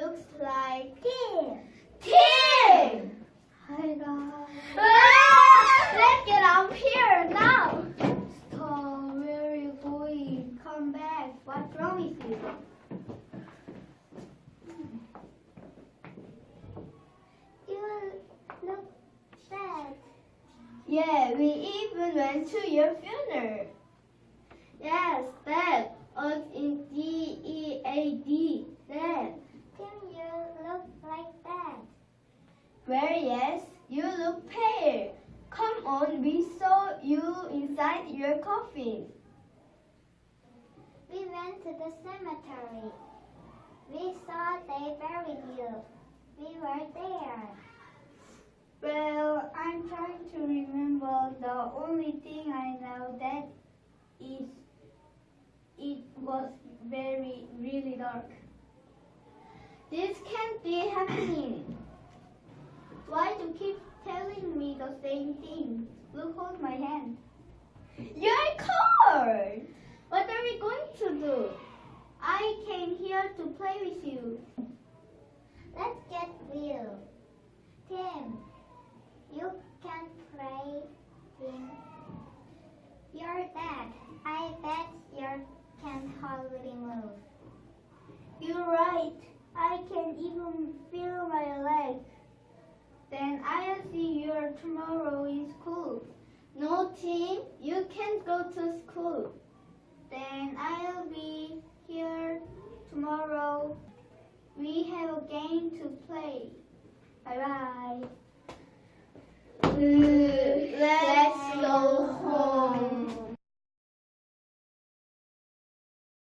looks like Tim. Tim! Hi guys. Ah! Let's get up here now. Stop. Where are you going? Come back. What's wrong with you? You look sad. Yeah, we even went to your funeral. Yes, Dad. Us in D E A D. Dad. Tim, you look like that. Where yes, you look pale. Come on, we saw you inside your coffin. We went to the cemetery. We saw they buried you. We were there. Well, I'm trying to remember. The only thing I know that is it was very, really dark. This can't be happening. Why do you keep telling me the same thing? Look, hold my hand. You're cold. What are we going to do? I came here to play with you. Let's get real. Tim, you can play Tim. You're dead. I bet you can't hardly move. You're right. I can even feel my leg. Then I'll see you tomorrow in school. No, Tim, you can't go to school. Then I'll be here tomorrow. We have a game to play. Bye bye.